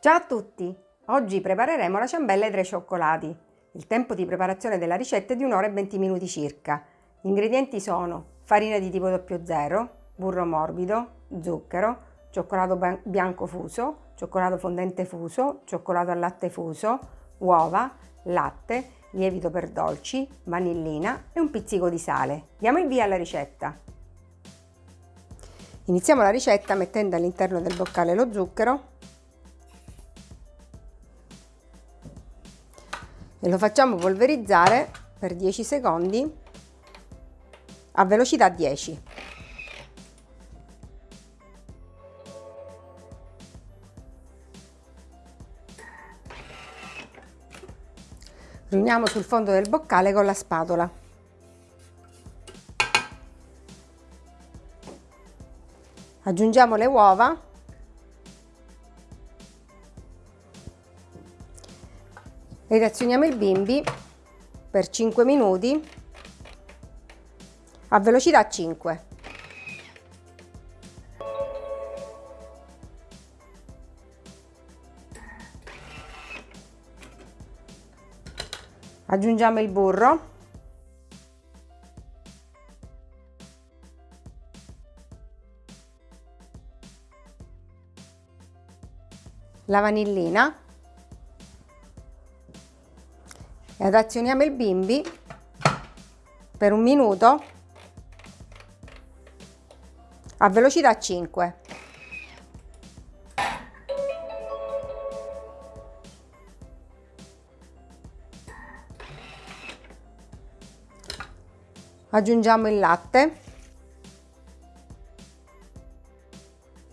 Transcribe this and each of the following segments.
Ciao a tutti! Oggi prepareremo la ciambella ai tre cioccolati. Il tempo di preparazione della ricetta è di 1 ora e 20 minuti circa. Gli ingredienti sono farina di tipo 00, burro morbido, zucchero, cioccolato bianco fuso, cioccolato fondente fuso, cioccolato al latte fuso, uova, latte, lievito per dolci, vanillina e un pizzico di sale. Diamo il via alla ricetta. Iniziamo la ricetta mettendo all'interno del boccale lo zucchero e lo facciamo polverizzare per 10 secondi a velocità 10. Riuniamo sul fondo del boccale con la spatola. aggiungiamo le uova reazioniamo il bimbi per 5 minuti a velocità 5. Aggiungiamo il burro la vanillina e adazioniamo il bimbi per un minuto a velocità 5. Aggiungiamo il latte,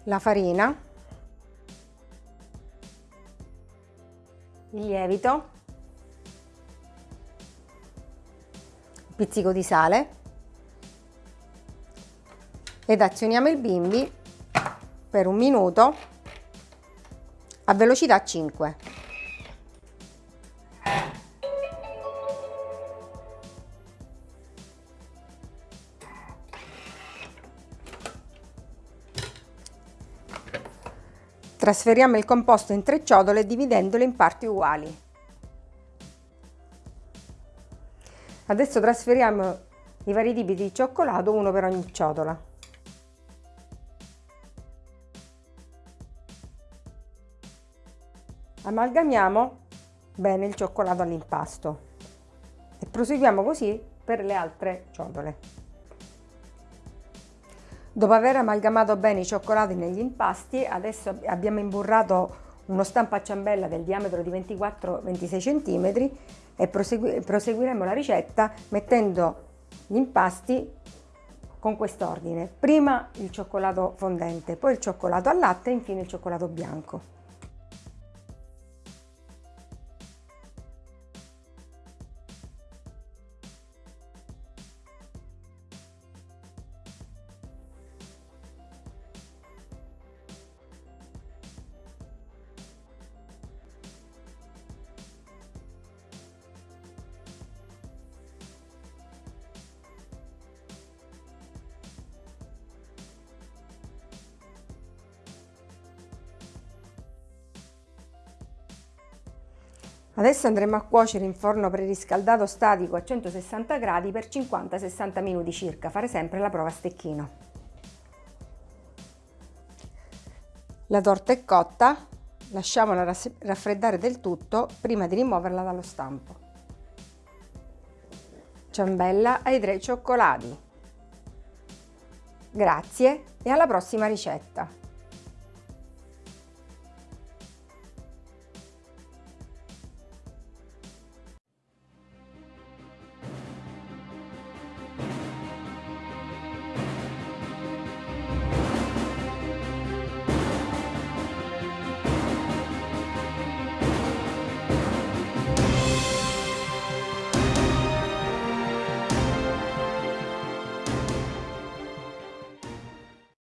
la farina il lievito, pizzico di sale ed azioniamo il bimbi per un minuto a velocità 5. Trasferiamo il composto in tre ciotole dividendole in parti uguali. Adesso trasferiamo i vari tipi di cioccolato, uno per ogni ciotola. Amalgamiamo bene il cioccolato all'impasto e proseguiamo così per le altre ciotole. Dopo aver amalgamato bene i cioccolati negli impasti, adesso abbiamo imburrato uno stampo a ciambella del diametro di 24-26 cm e prosegui proseguiremo la ricetta mettendo gli impasti con quest'ordine. Prima il cioccolato fondente, poi il cioccolato al latte e infine il cioccolato bianco. Adesso andremo a cuocere in forno preriscaldato statico a 160 gradi per 50-60 minuti circa, fare sempre la prova a stecchino. La torta è cotta, lasciamola raffreddare del tutto prima di rimuoverla dallo stampo. Ciambella ai tre cioccolati. Grazie e alla prossima ricetta!